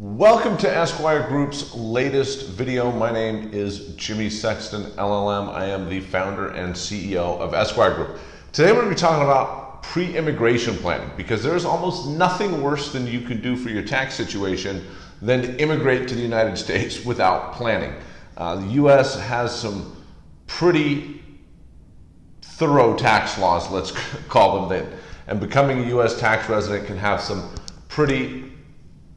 Welcome to Esquire Group's latest video. My name is Jimmy Sexton, LLM. I am the founder and CEO of Esquire Group. Today we're going to be talking about pre-immigration planning because there's almost nothing worse than you can do for your tax situation than to immigrate to the United States without planning. Uh, the U.S. has some pretty thorough tax laws, let's call them that. And becoming a U.S. tax resident can have some pretty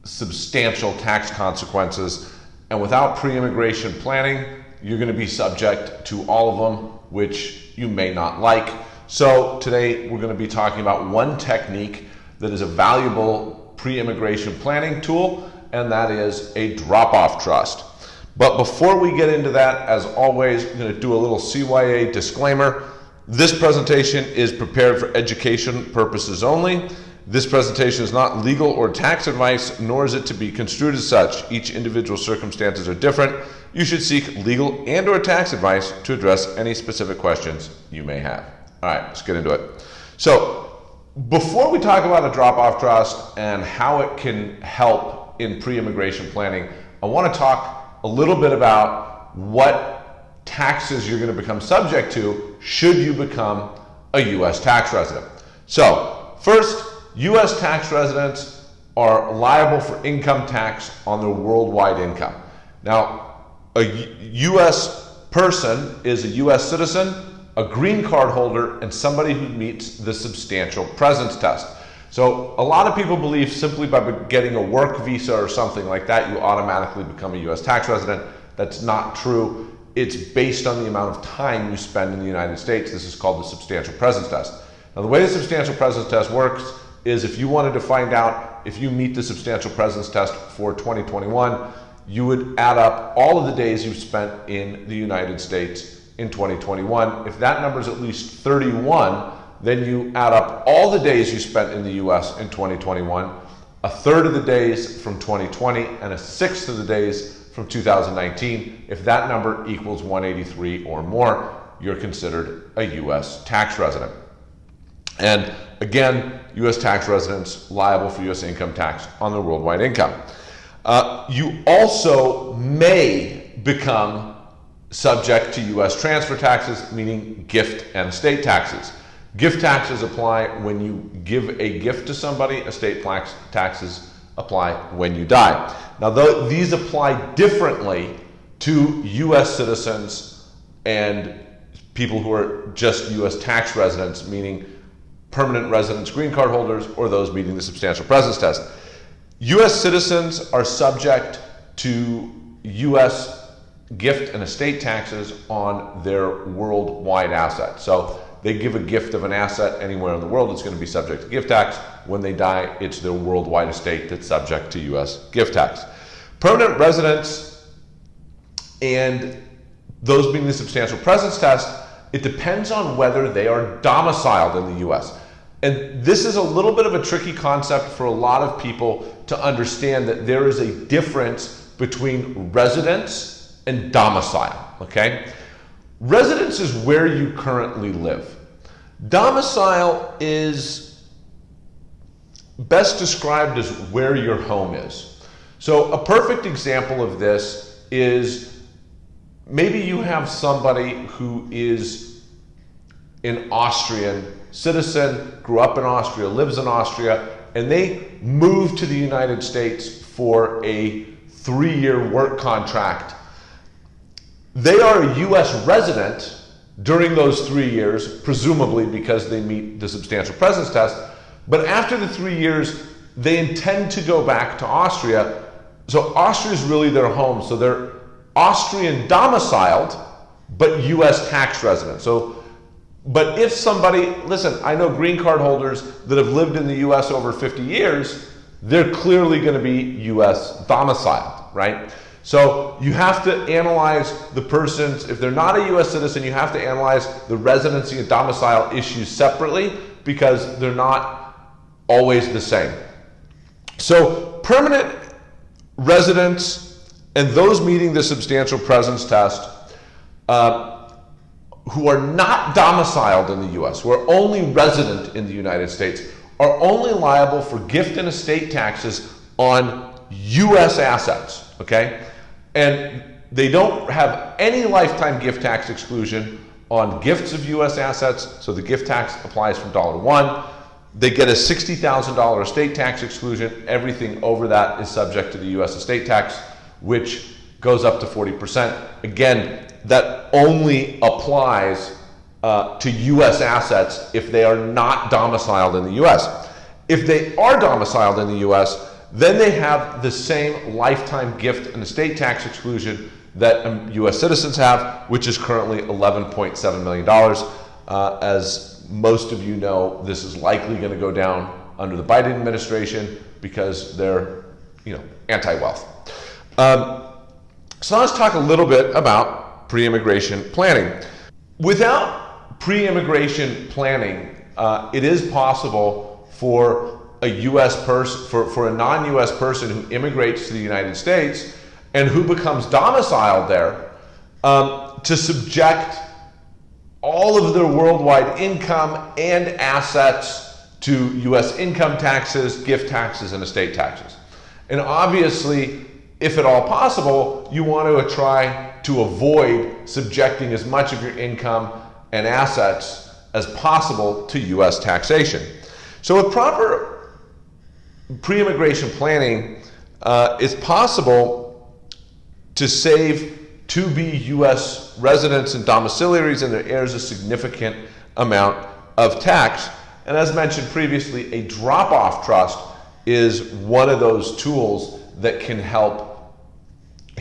substantial tax consequences. And without pre-immigration planning, you're going to be subject to all of them, which you may not like. So today we're going to be talking about one technique that is a valuable pre-immigration planning tool, and that is a drop-off trust. But before we get into that, as always, I'm going to do a little CYA disclaimer. This presentation is prepared for education purposes only. This presentation is not legal or tax advice, nor is it to be construed as such. Each individual circumstances are different. You should seek legal and or tax advice to address any specific questions you may have. All right, let's get into it. So before we talk about a drop-off trust and how it can help in pre-immigration planning, I want to talk a little bit about what taxes you're going to become subject to should you become a U.S. tax resident. So first, U.S. tax residents are liable for income tax on their worldwide income. Now, a U.S. person is a U.S. citizen, a green card holder, and somebody who meets the substantial presence test. So a lot of people believe simply by getting a work visa or something like that, you automatically become a U.S. tax resident. That's not true. It's based on the amount of time you spend in the United States. This is called the substantial presence test. Now, the way the substantial presence test works is if you wanted to find out if you meet the substantial presence test for 2021, you would add up all of the days you've spent in the United States in 2021. If that number is at least 31, then you add up all the days you spent in the US in 2021, a third of the days from 2020, and a sixth of the days from 2019. If that number equals 183 or more, you're considered a US tax resident. And again, U.S. tax residents liable for U.S. income tax on their worldwide income. Uh, you also may become subject to U.S. transfer taxes, meaning gift and estate taxes. Gift taxes apply when you give a gift to somebody, estate taxes apply when you die. Now, these apply differently to U.S. citizens and people who are just U.S. tax residents, meaning permanent residents, green card holders, or those meeting the substantial presence test. U.S. citizens are subject to U.S. gift and estate taxes on their worldwide assets. So they give a gift of an asset anywhere in the world, it's going to be subject to gift tax. When they die, it's their worldwide estate that's subject to U.S. gift tax. Permanent residents and those being the substantial presence test, it depends on whether they are domiciled in the U.S. And this is a little bit of a tricky concept for a lot of people to understand that there is a difference between residence and domicile, okay? Residence is where you currently live. Domicile is best described as where your home is. So a perfect example of this is maybe you have somebody who is an Austrian citizen, grew up in Austria, lives in Austria, and they moved to the United States for a three-year work contract. They are a U.S. resident during those three years, presumably because they meet the substantial presence test, but after the three years, they intend to go back to Austria. So Austria is really their home. So they're Austrian domiciled, but U.S. tax resident. So but if somebody, listen, I know green card holders that have lived in the US over 50 years, they're clearly going to be US domiciled, right? So you have to analyze the person's, if they're not a US citizen, you have to analyze the residency and domicile issues separately because they're not always the same. So permanent residents and those meeting the substantial presence test uh, who are not domiciled in the US, who are only resident in the United States, are only liable for gift and estate taxes on US assets, okay? And they don't have any lifetime gift tax exclusion on gifts of US assets, so the gift tax applies from dollar one. They get a $60,000 estate tax exclusion. Everything over that is subject to the US estate tax, which goes up to 40%. Again, that only applies uh, to US assets if they are not domiciled in the US. If they are domiciled in the US, then they have the same lifetime gift and estate tax exclusion that um, US citizens have, which is currently $11.7 million. Uh, as most of you know, this is likely going to go down under the Biden administration because they're, you know, anti-wealth. Um, so let's talk a little bit about pre-immigration planning. Without pre-immigration planning, uh, it is possible for a U.S. person, for, for a non-U.S. person who immigrates to the United States and who becomes domiciled there um, to subject all of their worldwide income and assets to U.S. income taxes, gift taxes, and estate taxes. And obviously, if at all possible, you want to try to avoid subjecting as much of your income and assets as possible to U.S. taxation. So with proper pre-immigration planning, uh, it's possible to save to be U.S. residents and domiciliaries and their heirs a significant amount of tax. And as mentioned previously, a drop-off trust is one of those tools that can help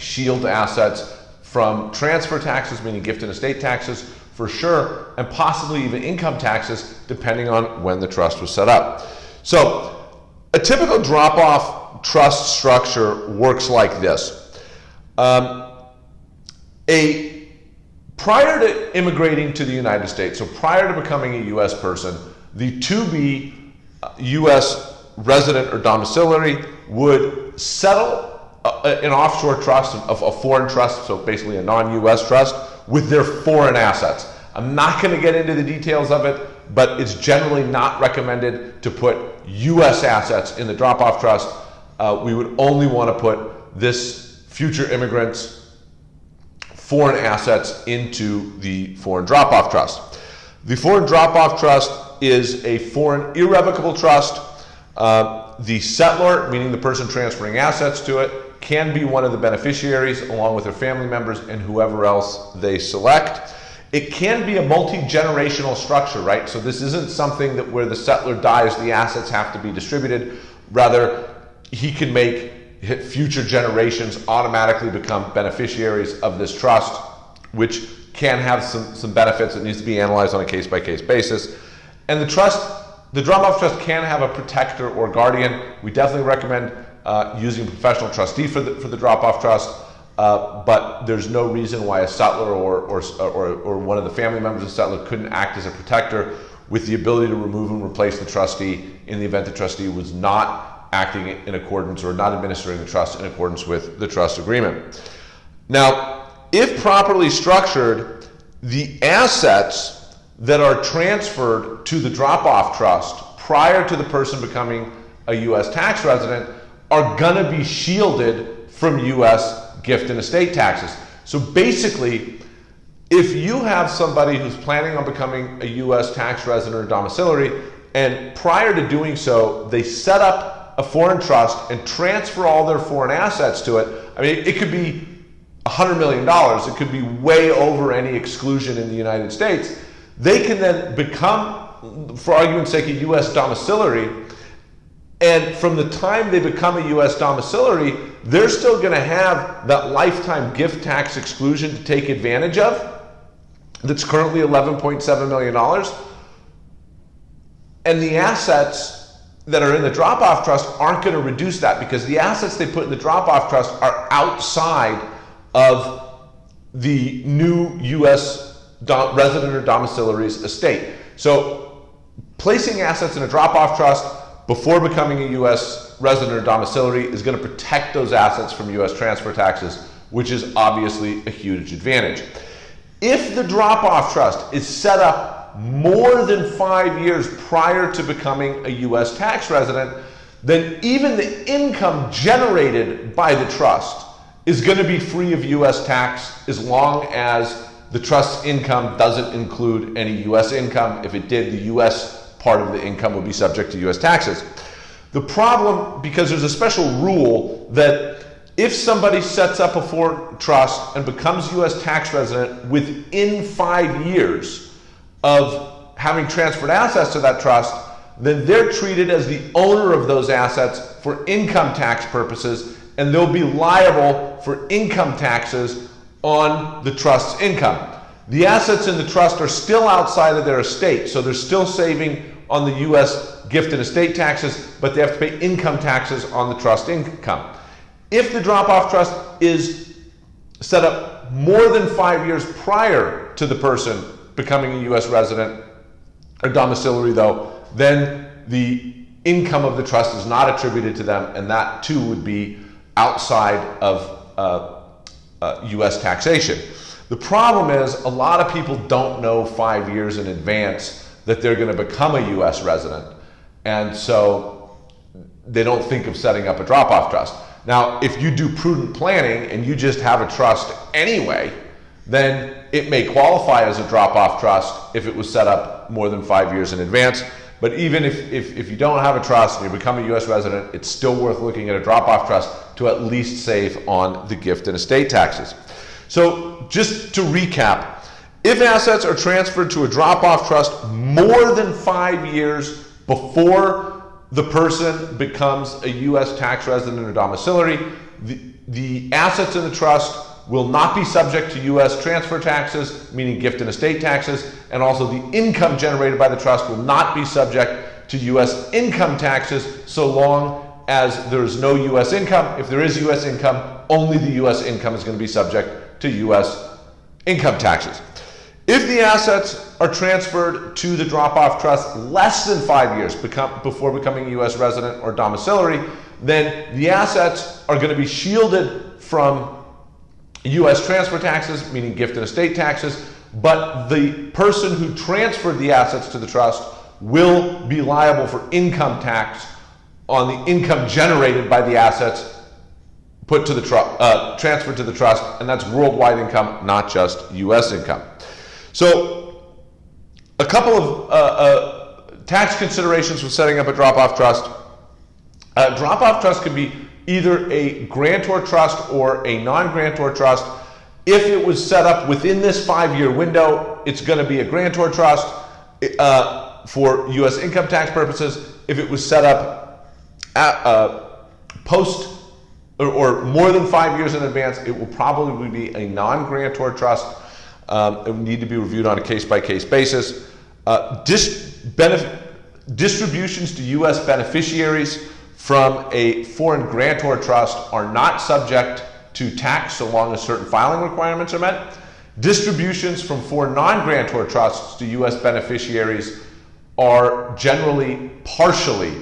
shield assets from transfer taxes, meaning gift and estate taxes, for sure, and possibly even income taxes, depending on when the trust was set up. So, a typical drop off trust structure works like this. Um, a prior to immigrating to the United States, so prior to becoming a U.S. person, the to be U.S. resident or domiciliary would settle an offshore trust, a, a foreign trust, so basically a non-US trust, with their foreign assets. I'm not going to get into the details of it, but it's generally not recommended to put US assets in the drop-off trust. Uh, we would only want to put this future immigrants foreign assets into the foreign drop-off trust. The foreign drop-off trust is a foreign irrevocable trust. Uh, the settlor, meaning the person transferring assets to it, can be one of the beneficiaries along with their family members and whoever else they select. It can be a multi-generational structure, right? So this isn't something that where the settlor dies, the assets have to be distributed. Rather, he can make future generations automatically become beneficiaries of this trust, which can have some, some benefits. It needs to be analyzed on a case-by-case -case basis. And the trust, the drop-off trust can have a protector or guardian. We definitely recommend uh, using a professional trustee for the, for the drop-off trust, uh, but there's no reason why a settlor or, or, or, or one of the family members of the settlor couldn't act as a protector with the ability to remove and replace the trustee in the event the trustee was not acting in accordance or not administering the trust in accordance with the trust agreement. Now, if properly structured, the assets that are transferred to the drop-off trust prior to the person becoming a U.S. tax resident are gonna be shielded from US gift and estate taxes. So basically, if you have somebody who's planning on becoming a US tax resident or domiciliary, and prior to doing so, they set up a foreign trust and transfer all their foreign assets to it, I mean, it could be $100 million, it could be way over any exclusion in the United States. They can then become, for argument's sake, a US domiciliary and from the time they become a U.S. domiciliary, they're still going to have that lifetime gift tax exclusion to take advantage of that's currently $11.7 million. And the assets that are in the drop-off trust aren't going to reduce that because the assets they put in the drop-off trust are outside of the new U.S. resident or domiciliary's estate. So placing assets in a drop-off trust before becoming a U.S. resident or domiciliary is going to protect those assets from U.S. transfer taxes, which is obviously a huge advantage. If the drop-off trust is set up more than five years prior to becoming a U.S. tax resident, then even the income generated by the trust is going to be free of US tax as long as the trust's income doesn't include any US income. If it did, the US part of the income would be subject to US taxes. The problem, because there's a special rule that if somebody sets up a foreign trust and becomes US tax resident within five years of having transferred assets to that trust, then they're treated as the owner of those assets for income tax purposes and they'll be liable for income taxes on the trust's income. The assets in the trust are still outside of their estate, so they're still saving on the US gift and estate taxes, but they have to pay income taxes on the trust income. If the drop-off trust is set up more than five years prior to the person becoming a US resident or domiciliary though, then the income of the trust is not attributed to them and that too would be outside of uh, uh, US taxation. The problem is a lot of people don't know five years in advance that they're going to become a US resident. And so they don't think of setting up a drop-off trust. Now, if you do prudent planning and you just have a trust anyway, then it may qualify as a drop-off trust if it was set up more than five years in advance. But even if, if, if you don't have a trust and you become a US resident, it's still worth looking at a drop-off trust to at least save on the gift and estate taxes. So just to recap, if assets are transferred to a drop-off trust more than five years before the person becomes a U.S. tax resident or domiciliary, the, the assets in the trust will not be subject to U.S. transfer taxes, meaning gift and estate taxes, and also the income generated by the trust will not be subject to U.S. income taxes so long as there is no U.S. income. If there is U.S. income, only the U.S. income is going to be subject to U.S. income taxes. If the assets are transferred to the drop-off trust less than five years become, before becoming a U.S. resident or domiciliary, then the assets are going to be shielded from U.S. transfer taxes, meaning gift and estate taxes, but the person who transferred the assets to the trust will be liable for income tax on the income generated by the assets put to the trust, uh, transferred to the trust, and that's worldwide income, not just U.S. income. So, a couple of uh, uh, tax considerations with setting up a drop-off trust. A drop-off trust can be either a grantor trust or a non-grantor trust. If it was set up within this five-year window, it's going to be a grantor trust uh, for U.S. income tax purposes. If it was set up at, uh, post or, or, more than five years in advance, it will probably be a non-grantor trust. Um, need to be reviewed on a case-by-case -case basis. Uh, dis distributions to U.S. beneficiaries from a foreign grantor trust are not subject to tax so long as certain filing requirements are met. Distributions from foreign non-grantor trusts to U.S. beneficiaries are generally partially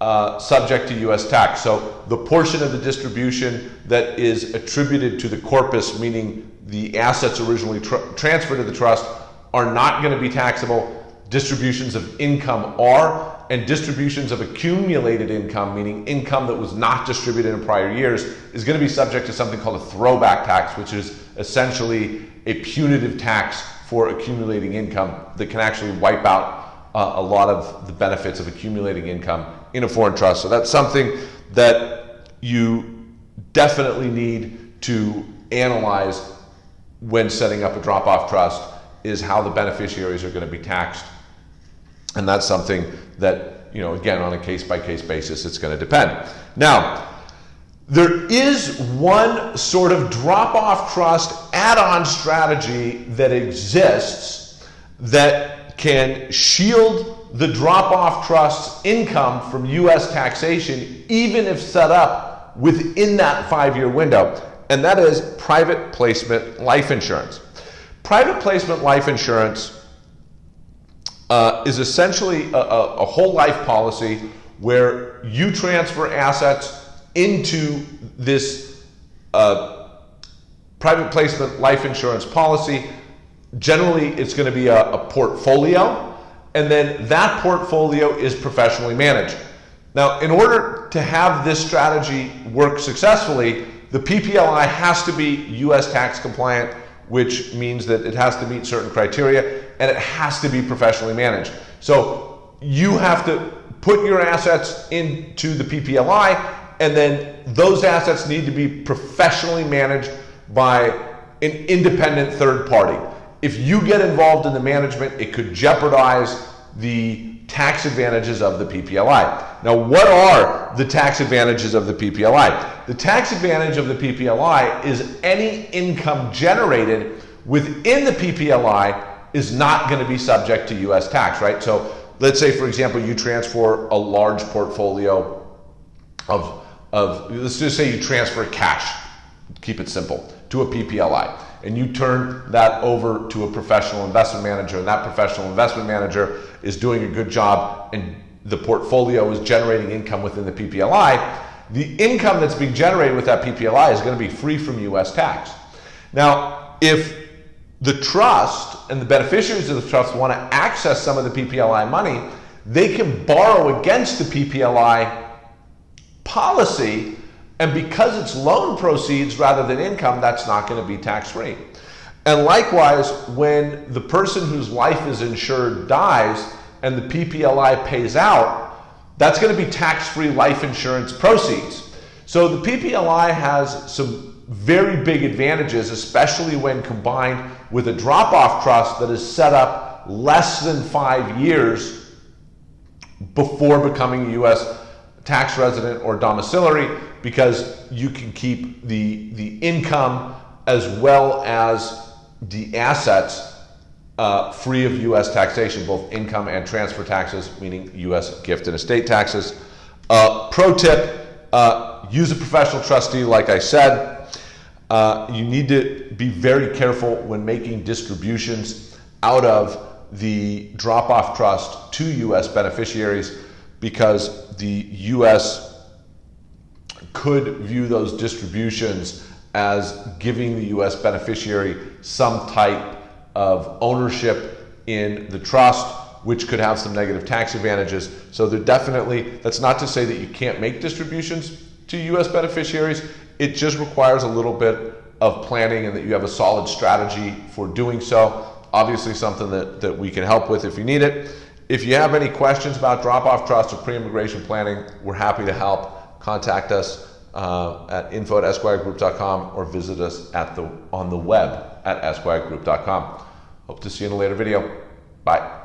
uh, subject to U.S. tax. So the portion of the distribution that is attributed to the corpus, meaning the assets originally tra transferred to the trust, are not going to be taxable. Distributions of income are, and distributions of accumulated income, meaning income that was not distributed in prior years, is going to be subject to something called a throwback tax, which is essentially a punitive tax for accumulating income that can actually wipe out uh, a lot of the benefits of accumulating income in a foreign trust. So that's something that you definitely need to analyze when setting up a drop-off trust is how the beneficiaries are going to be taxed and that's something that, you know, again, on a case by case basis, it's going to depend. Now, there is one sort of drop off trust add on strategy that exists that can shield the drop off trust's income from US taxation, even if set up within that five year window. And that is private placement life insurance. Private placement life insurance uh, is essentially a, a, a whole life policy where you transfer assets into this uh, private placement life insurance policy. Generally, it's going to be a, a, portfolio, and then that portfolio is professionally managed. Now, in order to have this strategy work successfully, the PPLI has to be US tax compliant, which means that it has to meet certain criteria and it has to be professionally managed. So you have to put your assets into the PPLI and then those assets need to be professionally managed by an independent third party. If you get involved in the management, it could jeopardize the tax advantages of the PPLI. Now, what are the tax advantages of the PPLI? The tax advantage of the PPLI is any income generated within the PPLI is not going to be subject to US tax, right? So let's say, for example, you transfer a large portfolio of, of let's just say you transfer cash, keep it simple, to a PPLI and you turn that over to a professional investment manager and that professional investment manager is doing a good job and the portfolio is generating income within the PPLI, the income that's being generated with that PPLI is going to be free from US tax. Now, if the trust and the beneficiaries of the trust want to access some of the PPLI money, they can borrow against the PPLI policy and because it's loan proceeds rather than income, that's not going to be tax free. And likewise, when the person whose life is insured dies and the PPLI pays out, that's going to be tax free life insurance proceeds. So the PPLI has some very big advantages, especially when combined with a drop off trust that is set up less than five years before becoming a US tax resident or domiciliary because you can keep the, the income as well as the assets uh, free of U.S. taxation, both income and transfer taxes, meaning U.S. gift and estate taxes. Uh, pro tip, uh, use a professional trustee, like I said. Uh, you need to be very careful when making distributions out of the drop-off trust to U.S. beneficiaries because the U.S could view those distributions as giving the US beneficiary some type of ownership in the trust, which could have some negative tax advantages. So there definitely, that's not to say that you can't make distributions to US beneficiaries. It just requires a little bit of planning and that you have a solid strategy for doing so. Obviously something that, that we can help with if you need it. If you have any questions about drop-off trust or pre-immigration planning, we're happy to help contact us uh, at info at esquiregroup.com or visit us at the, on the web at esquiregroup.com. Hope to see you in a later video. Bye.